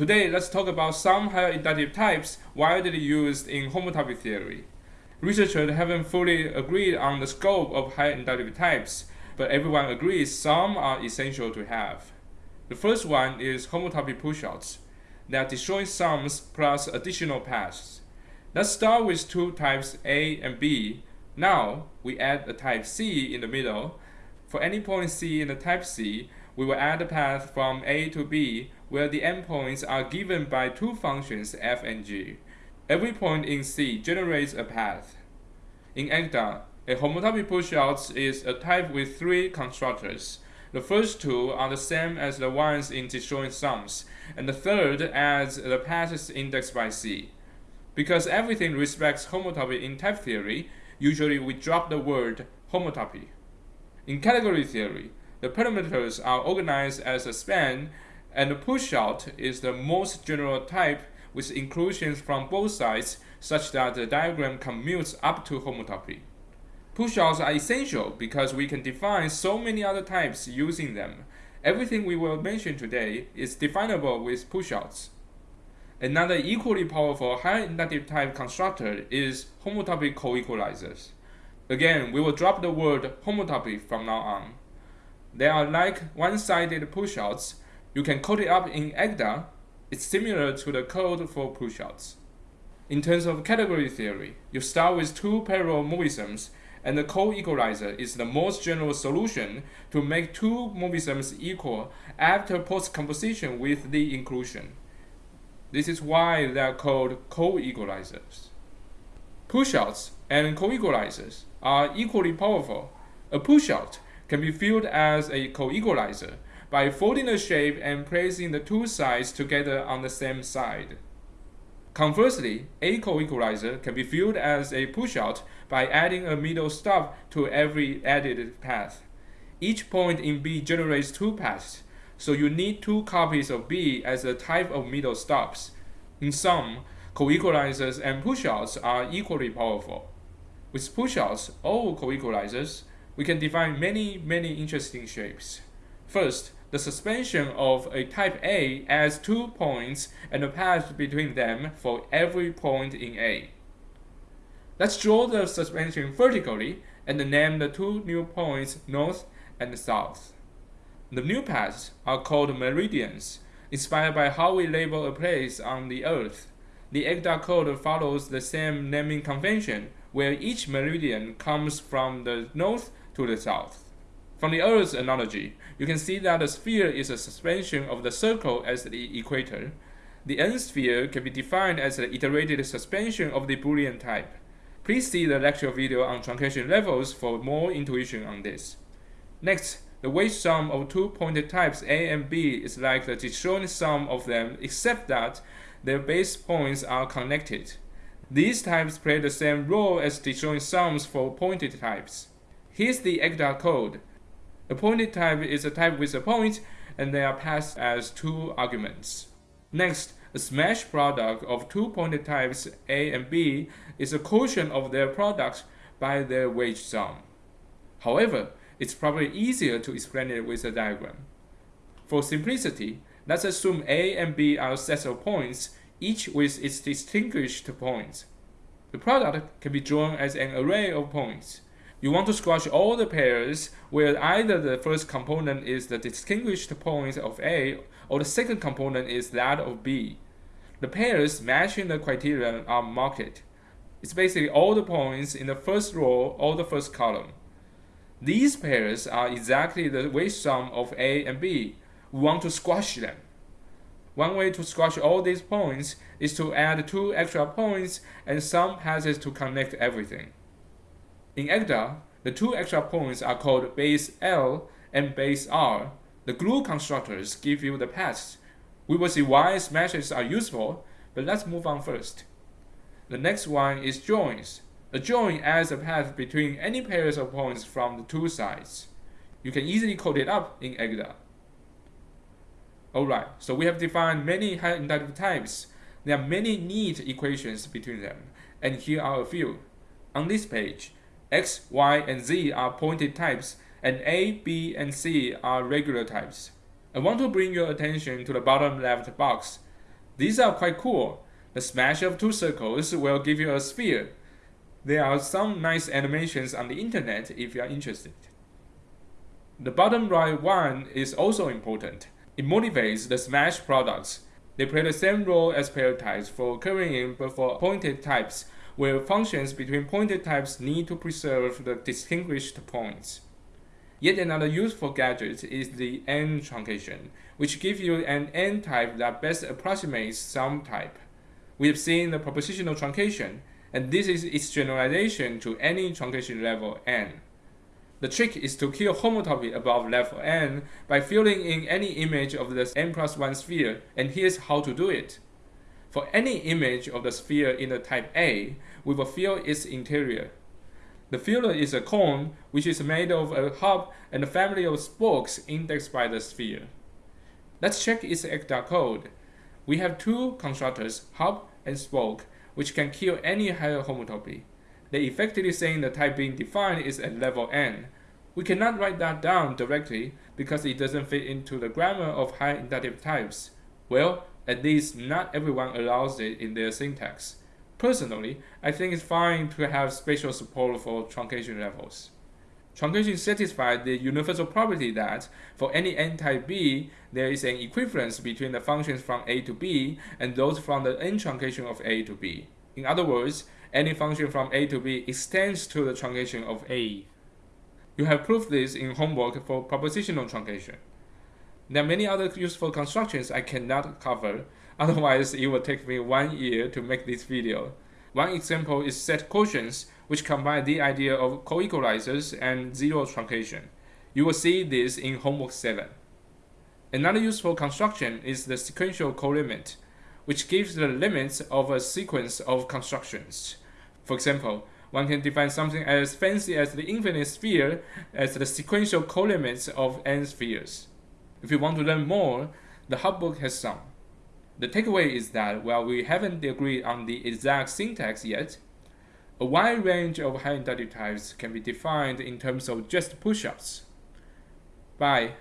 Today, let's talk about some higher inductive types widely used in homotopy theory. Researchers haven't fully agreed on the scope of higher inductive types, but everyone agrees some are essential to have. The first one is homotopy pushouts. They are sums plus additional paths. Let's start with two types A and B. Now, we add a type C in the middle. For any point C in the type C, we will add a path from A to B where the endpoints are given by two functions f and g. Every point in C generates a path. In Agda, a homotopy pushout is a type with three constructors. The first two are the same as the ones in disjoint sums, and the third adds the paths indexed by C. Because everything respects homotopy in type theory, usually we drop the word homotopy. In category theory, the parameters are organized as a span, and the pushout is the most general type with inclusions from both sides such that the diagram commutes up to homotopy. Pushouts are essential because we can define so many other types using them. Everything we will mention today is definable with pushouts. Another equally powerful higher inductive type constructor is homotopy coequalizers. Again, we will drop the word homotopy from now on. They are like one-sided pushouts. You can code it up in Agda. It's similar to the code for pushouts. In terms of category theory, you start with two parallel morphisms, and the co-equalizer is the most general solution to make two morphisms equal after post-composition with the inclusion. This is why they are called co-equalizers. Pushouts and co-equalizers are equally powerful. A pushout can be viewed as a coequalizer by folding the shape and placing the two sides together on the same side. Conversely, a coequalizer can be viewed as a pushout by adding a middle stop to every added path. Each point in B generates two paths, so you need two copies of B as a type of middle stops. In sum, coequalizers and pushouts are equally powerful. With pushouts all coequalizers, we can define many, many interesting shapes. First, the suspension of a type A adds two points and a path between them for every point in A. Let's draw the suspension vertically and name the two new points north and south. The new paths are called meridians, inspired by how we label a place on the Earth. The Agda code follows the same naming convention, where each meridian comes from the north to the south. From the Earth's analogy, you can see that the sphere is a suspension of the circle as the equator. The n-sphere can be defined as the iterated suspension of the Boolean type. Please see the lecture video on truncation levels for more intuition on this. Next, the wedge sum of two pointed types A and B is like the disjoint sum of them except that their base points are connected. These types play the same role as disjoint sums for pointed types. Here's the Agda code. A pointed type is a type with a point, and they are passed as two arguments. Next, a smash product of two pointed types A and B is a quotient of their products by their wedge sum. However, it's probably easier to explain it with a diagram. For simplicity, let's assume A and B are sets of points, each with its distinguished points. The product can be drawn as an array of points. You want to squash all the pairs where either the first component is the distinguished point of A or the second component is that of B. The pairs matching the criterion are marked. It's basically all the points in the first row or the first column. These pairs are exactly the wedge sum of A and B. We want to squash them. One way to squash all these points is to add two extra points and some passes to connect everything. In Agda, the two extra points are called base L and base R. The glue constructors give you the paths. We will see why smashes are useful, but let's move on first. The next one is joins. A join adds a path between any pairs of points from the two sides. You can easily code it up in Agda. Alright, so we have defined many high inductive types. There are many neat equations between them, and here are a few. On this page, x, y, and z are pointed types, and a, b, and c are regular types. I want to bring your attention to the bottom left box. These are quite cool. The smash of two circles will give you a sphere. There are some nice animations on the internet if you are interested. The bottom right one is also important. It motivates the smash products. They play the same role as pair types for currying but for pointed types, where functions between pointed types need to preserve the distinguished points. Yet another useful gadget is the N truncation, which gives you an N type that best approximates some type. We have seen the propositional truncation, and this is its generalization to any truncation level N. The trick is to kill homotopy above level n by filling in any image of the n plus 1 sphere, and here's how to do it. For any image of the sphere in the type A, we will fill its interior. The filler is a cone which is made of a hub and a family of spokes indexed by the sphere. Let's check its Agda code. We have two constructors, hub and spoke, which can kill any higher homotopy. They effectively saying the type being defined is at level n. We cannot write that down directly because it doesn't fit into the grammar of high inductive types. Well, at least not everyone allows it in their syntax. Personally, I think it's fine to have spatial support for truncation levels. Truncation satisfies the universal property that, for any n-type B, there is an equivalence between the functions from A to B and those from the n-truncation of A to B. In other words, any function from A to B extends to the truncation of A. You have proved this in homework for propositional truncation. There are many other useful constructions I cannot cover, otherwise it will take me one year to make this video. One example is set quotients, which combine the idea of co-equalizers and zero truncation. You will see this in homework 7. Another useful construction is the sequential colimit, which gives the limits of a sequence of constructions. For example, one can define something as fancy as the infinite sphere as the sequential colimits of n spheres. If you want to learn more, the HoTT book has some. The takeaway is that while we haven't agreed on the exact syntax yet, a wide range of high inductive types can be defined in terms of just pushouts. Bye.